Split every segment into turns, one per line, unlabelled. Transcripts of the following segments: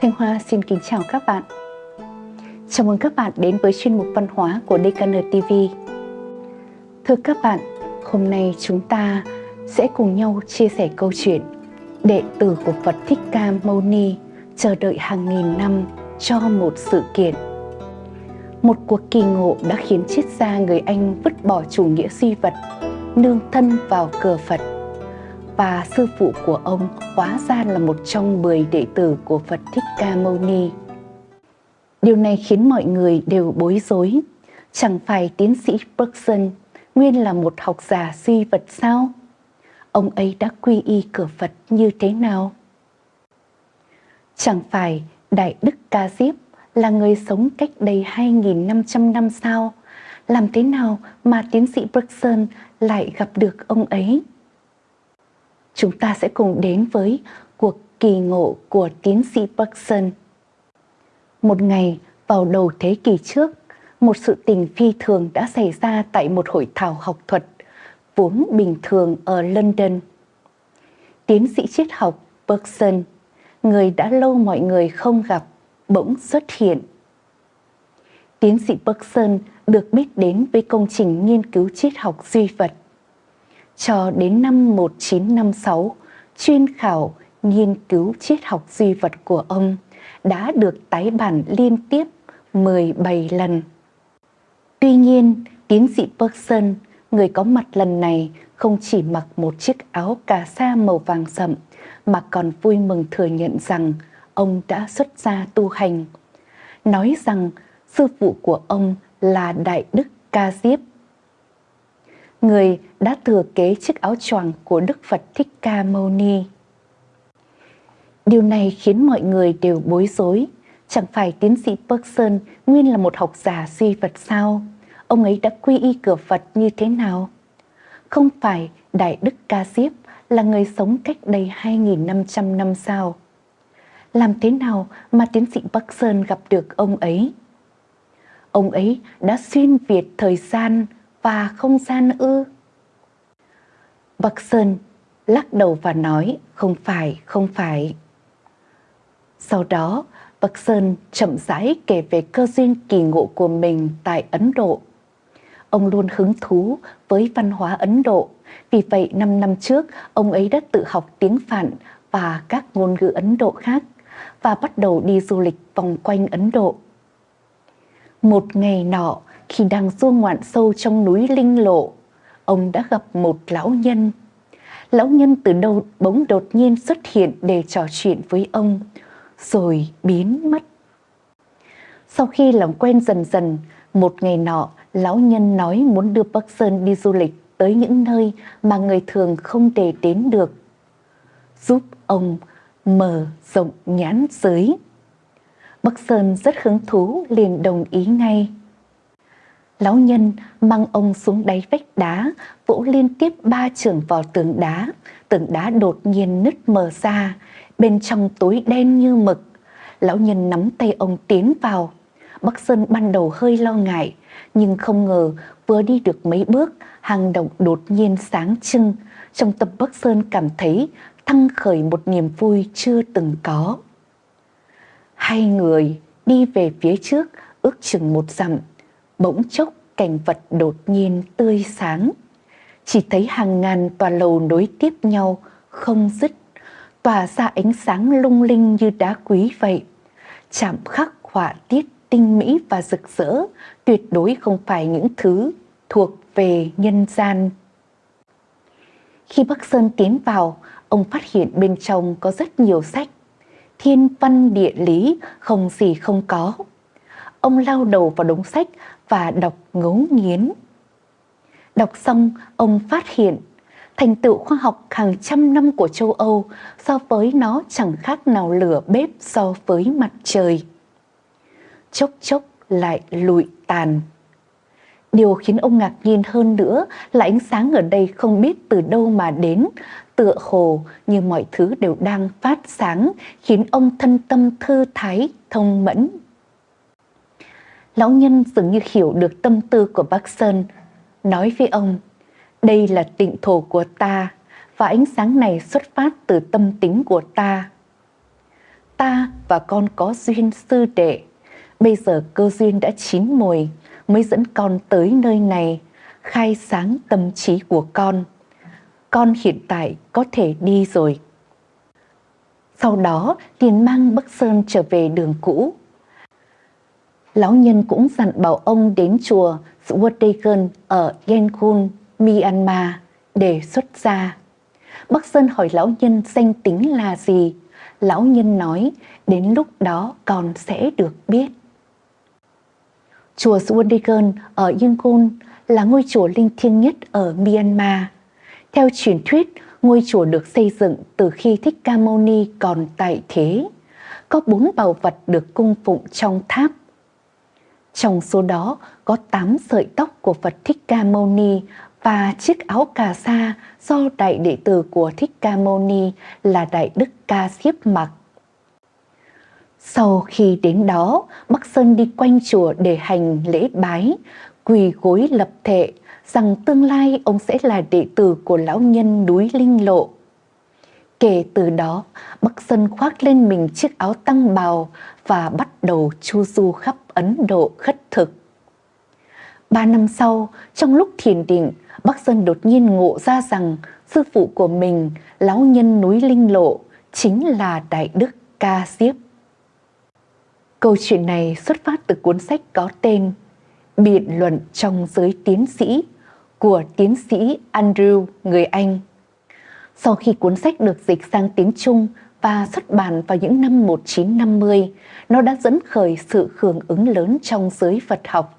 Thanh Hoa xin kính chào các bạn. Chào mừng các bạn đến với chuyên mục văn hóa của DKN TV. Thưa các bạn, hôm nay chúng ta sẽ cùng nhau chia sẻ câu chuyện đệ tử của Phật Thích Ca Mâu Ni chờ đợi hàng nghìn năm cho một sự kiện. Một cuộc kỳ ngộ đã khiến triết gia người Anh vứt bỏ chủ nghĩa suy vật, nương thân vào cờ Phật và sư phụ của ông hóa ra là một trong 10 đệ tử của Phật Thích Ca Mâu Ni. Điều này khiến mọi người đều bối rối. Chẳng phải tiến sĩ Bergson nguyên là một học giả suy vật sao? Ông ấy đã quy y cửa Phật như thế nào? Chẳng phải Đại Đức Ca Diếp là người sống cách đây 2.500 năm sao? Làm thế nào mà tiến sĩ Bergson lại gặp được ông ấy? Chúng ta sẽ cùng đến với cuộc kỳ ngộ của tiến sĩ Bergson. Một ngày vào đầu thế kỷ trước, một sự tình phi thường đã xảy ra tại một hội thảo học thuật vốn bình thường ở London. Tiến sĩ triết học Bergson, người đã lâu mọi người không gặp, bỗng xuất hiện. Tiến sĩ Bergson được biết đến với công trình nghiên cứu triết học duy vật cho đến năm 1956, chuyên khảo nghiên cứu triết học duy vật của ông đã được tái bản liên tiếp 17 lần. Tuy nhiên, tiến sĩ Bergson, người có mặt lần này không chỉ mặc một chiếc áo cà sa màu vàng sậm mà còn vui mừng thừa nhận rằng ông đã xuất gia tu hành. Nói rằng sư phụ của ông là Đại Đức Ca Diếp người đã thừa kế chiếc áo choàng của Đức Phật Thích Ca Mâu Ni. Điều này khiến mọi người đều bối rối. Chẳng phải tiến sĩ Bergson nguyên là một học giả suy Phật sao? Ông ấy đã quy y cửa Phật như thế nào? Không phải Đại Đức Ca Diếp là người sống cách đây 2.500 năm sao? Làm thế nào mà tiến sĩ Bergson gặp được ông ấy? Ông ấy đã xuyên việt thời gian, và không gian ư? Bắc Sơn lắc đầu và nói không phải, không phải. Sau đó, Bắc Sơn chậm rãi kể về cơ duyên kỳ ngộ của mình tại Ấn Độ. Ông luôn hứng thú với văn hóa Ấn Độ, vì vậy 5 năm trước ông ấy đã tự học tiếng Phạn và các ngôn ngữ Ấn Độ khác và bắt đầu đi du lịch vòng quanh Ấn Độ. Một ngày nọ, khi đang du ngoạn sâu trong núi Linh Lộ, ông đã gặp một lão nhân. Lão nhân từ đâu bỗng đột nhiên xuất hiện để trò chuyện với ông, rồi biến mất. Sau khi làm quen dần dần, một ngày nọ, lão nhân nói muốn đưa Bắc Sơn đi du lịch tới những nơi mà người thường không thể đến được, giúp ông mở rộng nhãn giới. Bắc Sơn rất hứng thú liền đồng ý ngay. Lão nhân mang ông xuống đáy vách đá, vỗ liên tiếp ba trường vào tường đá. Tường đá đột nhiên nứt mở ra, bên trong tối đen như mực. Lão nhân nắm tay ông tiến vào. Bắc Sơn ban đầu hơi lo ngại, nhưng không ngờ vừa đi được mấy bước, hang động đột nhiên sáng trưng. Trong tâm Bắc Sơn cảm thấy thăng khởi một niềm vui chưa từng có. Hai người đi về phía trước ước chừng một dặm bỗng chốc cảnh vật đột nhiên tươi sáng. Chỉ thấy hàng ngàn tòa lầu nối tiếp nhau, không dứt, tỏa ra ánh sáng lung linh như đá quý vậy. Chạm khắc họa tiết tinh mỹ và rực rỡ, tuyệt đối không phải những thứ thuộc về nhân gian. Khi Bắc Sơn tiến vào, ông phát hiện bên trong có rất nhiều sách. Thiên văn địa lý không gì không có. Ông lao đầu vào đống sách và đọc ngấu nghiến. Đọc xong, ông phát hiện thành tựu khoa học hàng trăm năm của châu Âu so với nó chẳng khác nào lửa bếp so với mặt trời. Chốc chốc lại lụi tàn. Điều khiến ông ngạc nhiên hơn nữa là ánh sáng ở đây không biết từ đâu mà đến, tựa hồ như mọi thứ đều đang phát sáng, khiến ông thân tâm thư thái, thông mẫn lão nhân dường như hiểu được tâm tư của bác Sơn, nói với ông, đây là tịnh thổ của ta và ánh sáng này xuất phát từ tâm tính của ta. ta và con có duyên sư đệ. Bây giờ cơ duyên đã chín mùi, mới dẫn con tới nơi này, khai sáng tâm trí của con. Con hiện tại có thể đi rồi. Sau đó, liền mang Bắc Sơn trở về đường cũ. Lão nhân cũng dặn bảo ông đến chùa Swatdagon ở Yangon, Myanmar để xuất gia. Bắc Sơn hỏi lão nhân danh tính là gì? Lão nhân nói, đến lúc đó còn sẽ được biết. Chùa Swadigan ở Yangon là ngôi chùa linh thiêng nhất ở Myanmar. Theo truyền thuyết, ngôi chùa được xây dựng từ khi Thích Ca Mâu Ni còn tại thế. Có bốn bảo vật được cung phụng trong tháp. Trong số đó có tám sợi tóc của Phật Thích Ca Mâu Ni và chiếc áo cà sa do đại đệ tử của Thích Ca Mâu Ni là Đại Đức Ca siếp mặc. Sau khi đến đó, Bắc Sơn đi quanh chùa để hành lễ bái, quỳ gối lập thệ rằng tương lai ông sẽ là đệ tử của lão nhân núi Linh Lộ. Kể từ đó, Bắc Sơn khoác lên mình chiếc áo tăng bào và bắt đầu chu du khắp Ấn Độ khất thực. Ba năm sau, trong lúc thiền định, Bắc Sơn đột nhiên ngộ ra rằng sư phụ của mình, lão nhân núi Linh Lộ, chính là Đại Đức Ca Diếp. Câu chuyện này xuất phát từ cuốn sách có tên Biện luận trong giới tiến sĩ của tiến sĩ Andrew người Anh. Sau khi cuốn sách được dịch sang tiếng Trung và xuất bản vào những năm 1950, nó đã dẫn khởi sự hưởng ứng lớn trong giới Phật học.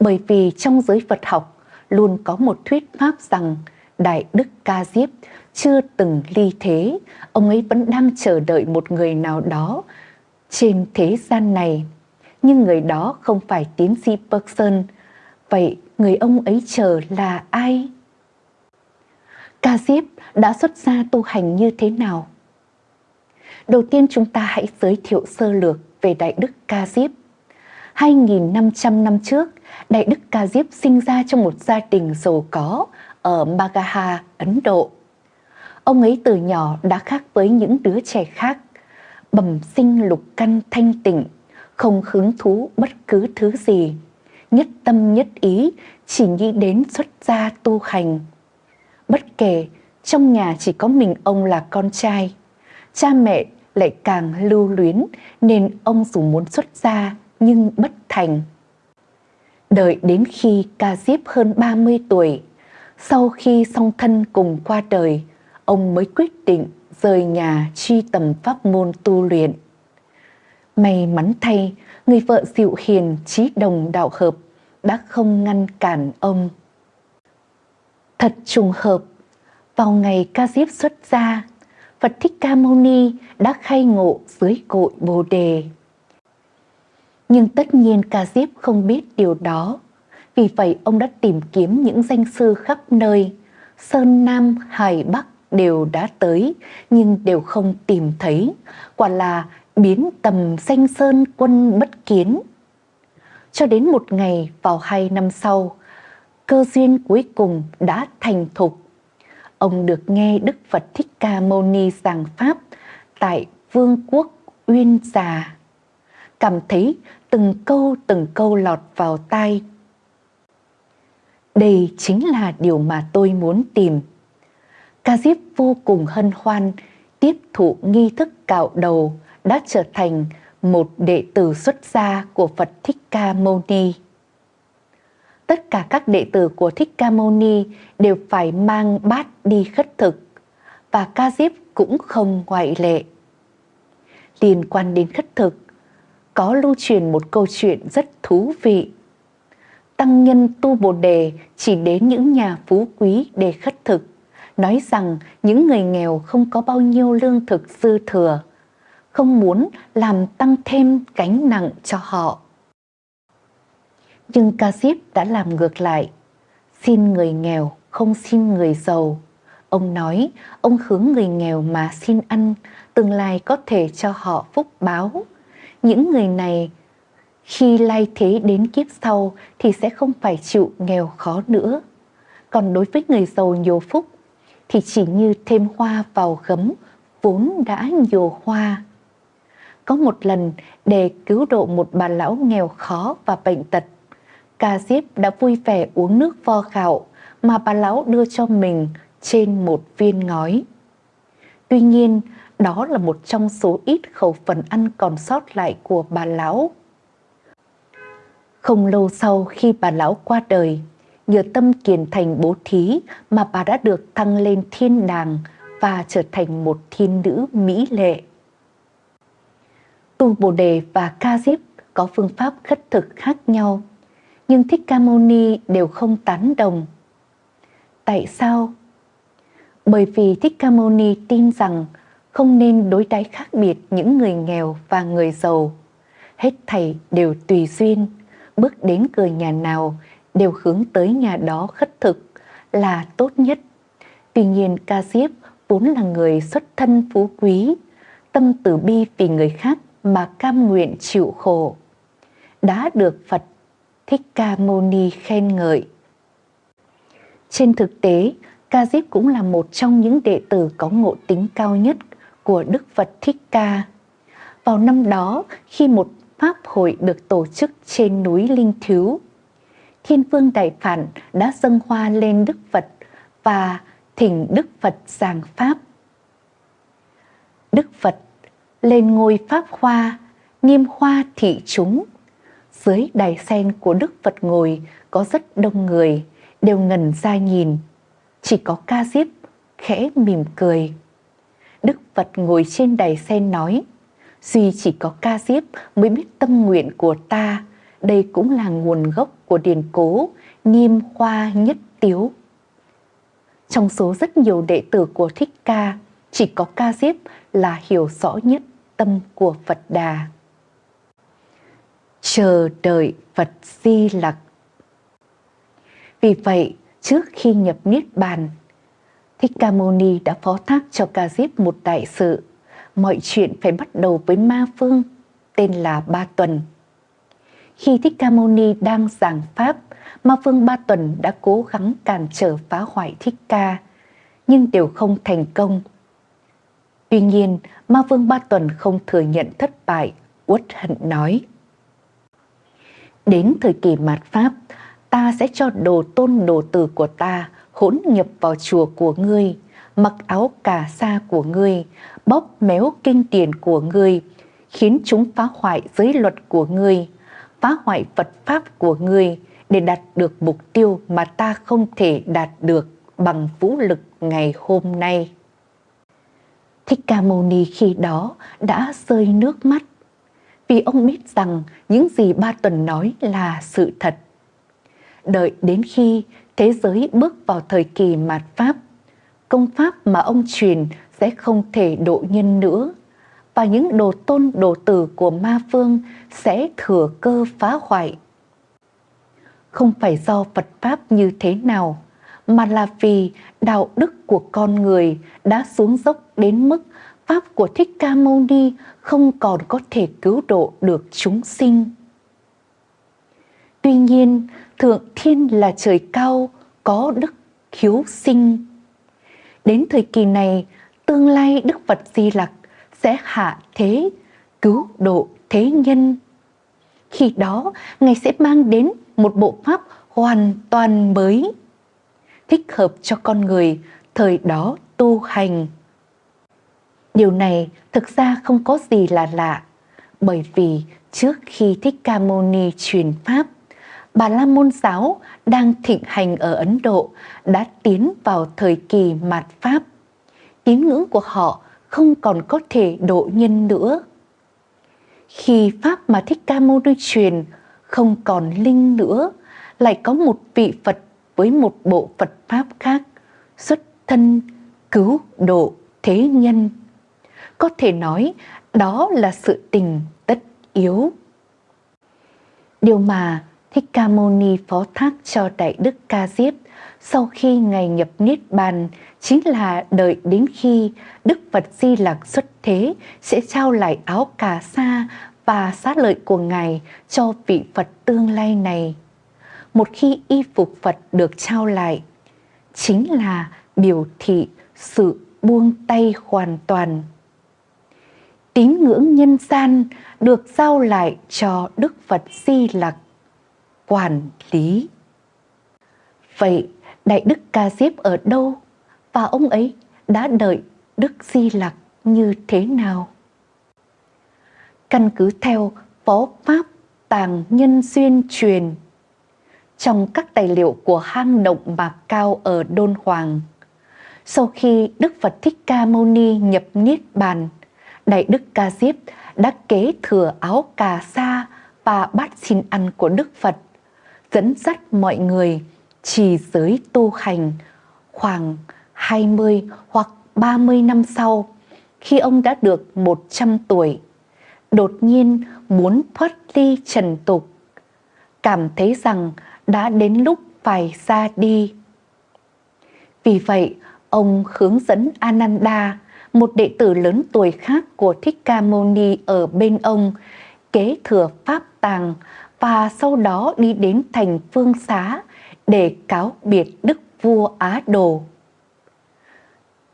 Bởi vì trong giới Phật học luôn có một thuyết pháp rằng Đại Đức Ca Diếp chưa từng ly thế, ông ấy vẫn đang chờ đợi một người nào đó trên thế gian này. Nhưng người đó không phải tiến sĩ Bergson. Vậy người ông ấy chờ là ai? Ca Diếp đã xuất gia tu hành như thế nào? Đầu tiên chúng ta hãy giới thiệu sơ lược về Đại Đức Ca Diếp. 2.500 năm trước, Đại Đức Ca Diếp sinh ra trong một gia đình giàu có ở Magaha, Ấn Độ. Ông ấy từ nhỏ đã khác với những đứa trẻ khác, bẩm sinh lục căn thanh tịnh, không hứng thú bất cứ thứ gì, nhất tâm nhất ý chỉ nghĩ đến xuất gia tu hành. Bất kể trong nhà chỉ có mình ông là con trai, cha mẹ lại càng lưu luyến nên ông dù muốn xuất gia nhưng bất thành. Đợi đến khi ca diếp hơn 30 tuổi, sau khi song thân cùng qua đời, ông mới quyết định rời nhà truy tầm pháp môn tu luyện. May mắn thay, người vợ dịu hiền, trí đồng đạo hợp đã không ngăn cản ông. Thật trùng hợp, vào ngày ca diếp xuất gia, Phật Thích Ca Mâu Ni đã khai ngộ dưới cội Bồ Đề. Nhưng tất nhiên Ca Diếp không biết điều đó. Vì vậy ông đã tìm kiếm những danh sư khắp nơi. Sơn Nam, Hải Bắc đều đã tới nhưng đều không tìm thấy. Quả là biến tầm danh sơn quân bất kiến. Cho đến một ngày vào hai năm sau, cơ duyên cuối cùng đã thành thục. Ông được nghe Đức Phật Thích Ca Mâu Ni giảng Pháp tại Vương quốc Uyên Già. Cảm thấy từng câu từng câu lọt vào tai. Đây chính là điều mà tôi muốn tìm. Ca Diếp vô cùng hân hoan, tiếp thụ nghi thức cạo đầu đã trở thành một đệ tử xuất gia của Phật Thích Ca Mâu Ni. Tất cả các đệ tử của Thích Ca Mâu Ni đều phải mang bát đi khất thực và Ca Diếp cũng không ngoại lệ. Liên quan đến khất thực, có lưu truyền một câu chuyện rất thú vị. Tăng nhân tu Bồ Đề chỉ đến những nhà phú quý để khất thực, nói rằng những người nghèo không có bao nhiêu lương thực dư thừa, không muốn làm tăng thêm gánh nặng cho họ. Nhưng Ca Diếp đã làm ngược lại, xin người nghèo không xin người giàu. Ông nói ông hướng người nghèo mà xin ăn, tương lai có thể cho họ phúc báo những người này khi lai thế đến kiếp sau thì sẽ không phải chịu nghèo khó nữa. Còn đối với người giàu nhiều phúc thì chỉ như thêm hoa vào gấm vốn đã nhiều hoa. có một lần để cứu độ một bà lão nghèo khó và bệnh tật. Ca Diếp đã vui vẻ uống nước vo gạo mà bà lão đưa cho mình trên một viên ngói. Tuy nhiên, đó là một trong số ít khẩu phần ăn còn sót lại của bà lão. Không lâu sau khi bà lão qua đời, nhờ tâm kiền thành bố thí mà bà đã được thăng lên thiên đàng và trở thành một thiên nữ mỹ lệ. Tu Bồ Đề và Ca Diếp có phương pháp khất thực khác nhau, nhưng Thích Ca Mâu Ni đều không tán đồng. Tại sao? Bởi vì Thích Ca Mâu Ni tin rằng không nên đối đãi khác biệt những người nghèo và người giàu. Hết thảy đều tùy duyên, bước đến cửa nhà nào đều hướng tới nhà đó khất thực là tốt nhất. Tuy nhiên Ca Diếp vốn là người xuất thân phú quý, tâm từ bi vì người khác mà cam nguyện chịu khổ. Đã được Phật Thích Ca Mâu Ni khen ngợi. Trên thực tế, Ca Diếp cũng là một trong những đệ tử có ngộ tính cao nhất của Đức Phật Thích Ca. Vào năm đó, khi một pháp hội được tổ chức trên núi Linh Thiếu, Thiên Vương Đại Phản đã dâng hoa lên Đức Phật và thỉnh Đức Phật giảng Pháp. Đức Phật lên ngôi Pháp Hoa, nghiêm hoa thị chúng. Dưới đài sen của Đức Phật ngồi có rất đông người, đều ngần ra nhìn. Chỉ có ca diếp khẽ mỉm cười. Đức Phật ngồi trên đài sen nói, Duy chỉ có ca diếp mới biết tâm nguyện của ta, đây cũng là nguồn gốc của điển cố, nghiêm hoa nhất tiếu. Trong số rất nhiều đệ tử của Thích Ca, chỉ có Ca Diếp là hiểu rõ nhất tâm của Phật Đà. Chờ đợi Phật Di Lặc Vì vậy, trước khi nhập Niết Bàn, Thích Ca Mâu Ni đã phó thác cho Ca Diếp một đại sự. Mọi chuyện phải bắt đầu với Ma Phương, tên là Ba Tuần. Khi Thích Ca Mâu Ni đang giảng Pháp, Ma Phương Ba Tuần đã cố gắng cản trở phá hoại Thích Ca, nhưng đều không thành công. Tuy nhiên, Ma Vương Ba Tuần không thừa nhận thất bại, uất hận nói. Đến thời kỳ mạt Pháp, ta sẽ cho đồ tôn đồ tử của ta hỗn nhập vào chùa của ngươi, mặc áo cà sa của ngươi, bóp méo kinh tiền của ngươi, khiến chúng phá hoại giới luật của ngươi, phá hoại Phật Pháp của ngươi để đạt được mục tiêu mà ta không thể đạt được bằng vũ lực ngày hôm nay. Thích Ca Mâu Ni khi đó đã rơi nước mắt vì ông biết rằng những gì Ba Tuần nói là sự thật. Đợi đến khi thế giới bước vào thời kỳ mạt Pháp, công pháp mà ông truyền sẽ không thể độ nhân nữa và những đồ tôn đồ tử của ma phương sẽ thừa cơ phá hoại. Không phải do Phật Pháp như thế nào, mà là vì đạo đức của con người đã xuống dốc đến mức Pháp của Thích Ca Mâu Ni không còn có thể cứu độ được chúng sinh. Tuy nhiên, Thượng Thiên là trời cao, có đức khiếu sinh. Đến thời kỳ này, tương lai Đức Phật Di Lặc sẽ hạ thế, cứu độ thế nhân. Khi đó, Ngài sẽ mang đến một bộ pháp hoàn toàn mới, thích hợp cho con người thời đó tu hành. Điều này thực ra không có gì là lạ, bởi vì trước khi Thích Ca Mâu Ni truyền Pháp, Bà La Môn Giáo đang thịnh hành ở Ấn Độ đã tiến vào thời kỳ mạt Pháp. Tín ngưỡng của họ không còn có thể độ nhân nữa. Khi Pháp mà Thích Ca Mâu Ni truyền không còn linh nữa, lại có một vị Phật với một bộ Phật Pháp khác, xuất thân cứu độ thế nhân. Có thể nói đó là sự tình tất yếu. Điều mà Thích Ca Mâu Ni phó thác cho Đại Đức Ca Diếp sau khi Ngài nhập Niết Bàn chính là đợi đến khi Đức Phật Di Lặc xuất thế sẽ trao lại áo cà sa và xá lợi của Ngài cho vị Phật tương lai này. Một khi y phục Phật được trao lại, chính là biểu thị sự buông tay hoàn toàn tín ngưỡng nhân gian được giao lại cho Đức Phật Di Lặc quản lý. Vậy Đại Đức Ca Diếp ở đâu và ông ấy đã đợi Đức Di Lặc như thế nào? Căn cứ theo Phó Pháp Tàng Nhân Duyên truyền trong các tài liệu của hang động Mạc Cao ở Đôn Hoàng. Sau khi Đức Phật Thích Ca Mâu Ni nhập Niết Bàn, Đại Đức Ca Diếp đã kế thừa áo cà sa và bát xin ăn của Đức Phật, dẫn dắt mọi người trì giới tu hành khoảng 20 hoặc 30 năm sau, khi ông đã được 100 tuổi, đột nhiên muốn thoát ly trần tục, cảm thấy rằng đã đến lúc phải ra đi. Vì vậy, ông hướng dẫn Ananda, một đệ tử lớn tuổi khác của Thích Ca Mâu Ni ở bên ông, kế thừa pháp tàng và sau đó đi đến thành Phương Xá để cáo biệt Đức Vua Á Đồ.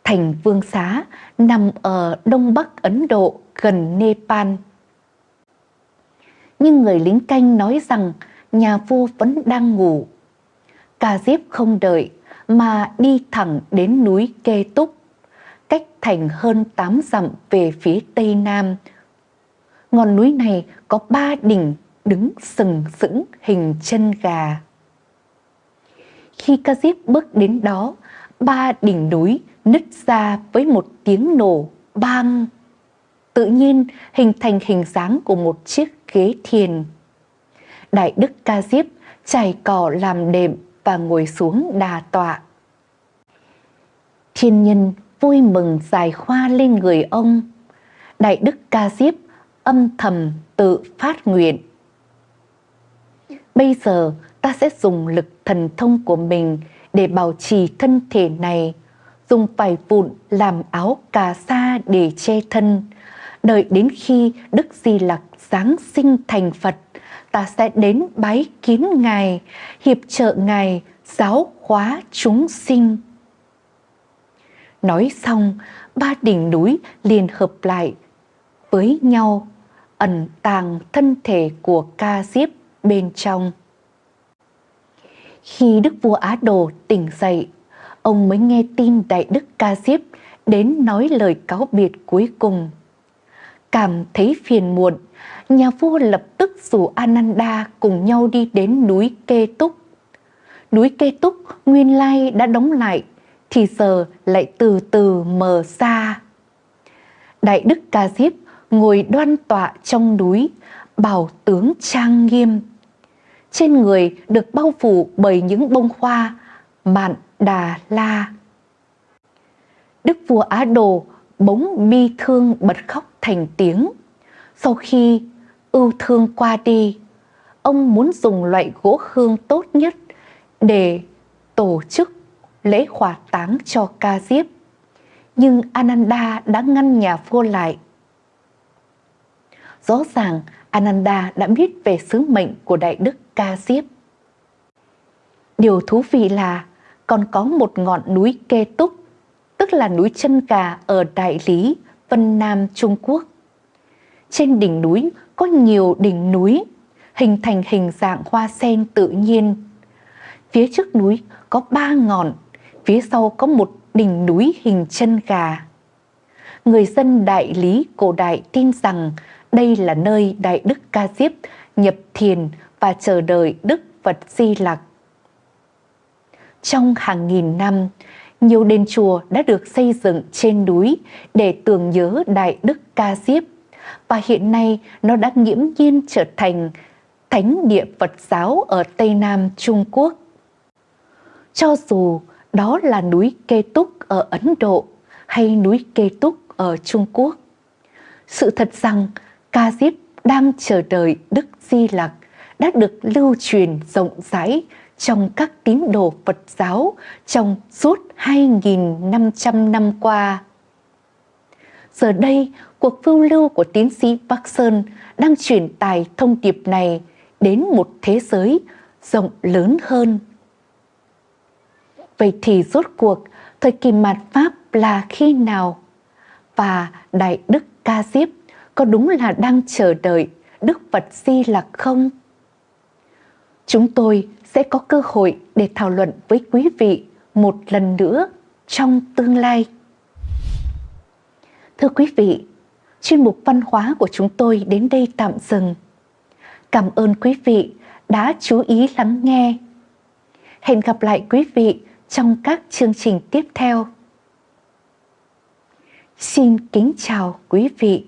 Thành Vương Xá nằm ở đông bắc Ấn Độ gần Nepal. Nhưng người lính canh nói rằng nhà vua vẫn đang ngủ. Ca Diếp không đợi mà đi thẳng đến núi Kê Túc, cách thành hơn 8 dặm về phía tây nam. Ngọn núi này có ba đỉnh đứng sừng sững hình chân gà. Khi Ca Diếp bước đến đó, ba đỉnh núi nứt ra với một tiếng nổ bang. Tự nhiên hình thành hình dáng của một chiếc ghế thiền. Đại Đức Ca Diếp trải cỏ làm đệm và ngồi xuống đà tọa. Thiên nhân vui mừng dài khoa lên người ông. Đại Đức Ca Diếp âm thầm tự phát nguyện. Bây giờ ta sẽ dùng lực thần thông của mình để bảo trì thân thể này, dùng vải vụn làm áo cà sa để che thân, đợi đến khi Đức Di Lặc Giáng sinh thành Phật ta sẽ đến bái kiến Ngài, hiệp trợ Ngài, giáo hóa chúng sinh. Nói xong, ba đỉnh núi liền hợp lại với nhau, ẩn tàng thân thể của ca diếp bên trong. Khi Đức vua Á Đồ tỉnh dậy, ông mới nghe tin Đại Đức Ca Diếp đến nói lời cáo biệt cuối cùng. Cảm thấy phiền muộn, nhà vua lập tức rủ Ananda cùng nhau đi đến núi Kê Túc. Núi Kê Túc nguyên lai đã đóng lại, thì giờ lại từ từ mờ xa. Đại Đức Ca Diếp ngồi đoan tọa trong núi, bảo tướng trang nghiêm. Trên người được bao phủ bởi những bông hoa mạn đà la. Đức vua Á Đồ bỗng bi thương bật khóc thành tiếng. Sau khi ưu thương qua đi, ông muốn dùng loại gỗ hương tốt nhất để tổ chức lễ hỏa táng cho ca diếp. Nhưng Ananda đã ngăn nhà vua lại. Rõ ràng Ananda đã biết về sứ mệnh của Đại Đức Ca Diếp. Điều thú vị là còn có một ngọn núi kê túc, tức là núi chân gà ở Đại Lý, Vân Nam, Trung Quốc. Trên đỉnh núi có nhiều đỉnh núi, hình thành hình dạng hoa sen tự nhiên. Phía trước núi có ba ngọn, phía sau có một đỉnh núi hình chân gà. Người dân đại lý cổ đại tin rằng đây là nơi Đại Đức Ca Diếp nhập thiền và chờ đợi Đức Phật Di Lặc. Trong hàng nghìn năm, nhiều đền chùa đã được xây dựng trên núi để tưởng nhớ Đại Đức Ca Diếp và hiện nay nó đã nghiễm nhiên trở thành thánh địa Phật giáo ở Tây Nam Trung Quốc. Cho dù đó là núi Kê Túc ở Ấn Độ hay núi Kê Túc ở Trung Quốc, sự thật rằng Ca Diếp đang chờ đợi Đức Di Lặc đã được lưu truyền rộng rãi trong các tín đồ Phật giáo trong suốt 2.500 năm qua. Giờ đây, cuộc phiêu lưu của tiến sĩ Park Sơn đang truyền tải thông điệp này đến một thế giới rộng lớn hơn. Vậy thì rốt cuộc, thời kỳ mạt Pháp là khi nào? Và Đại Đức Ca Diếp có đúng là đang chờ đợi Đức Phật Di Lặc không? Chúng tôi sẽ có cơ hội để thảo luận với quý vị một lần nữa trong tương lai. Thưa quý vị, chuyên mục văn hóa của chúng tôi đến đây tạm dừng. Cảm ơn quý vị đã chú ý lắng nghe. Hẹn gặp lại quý vị trong các chương trình tiếp theo. Xin kính chào quý vị.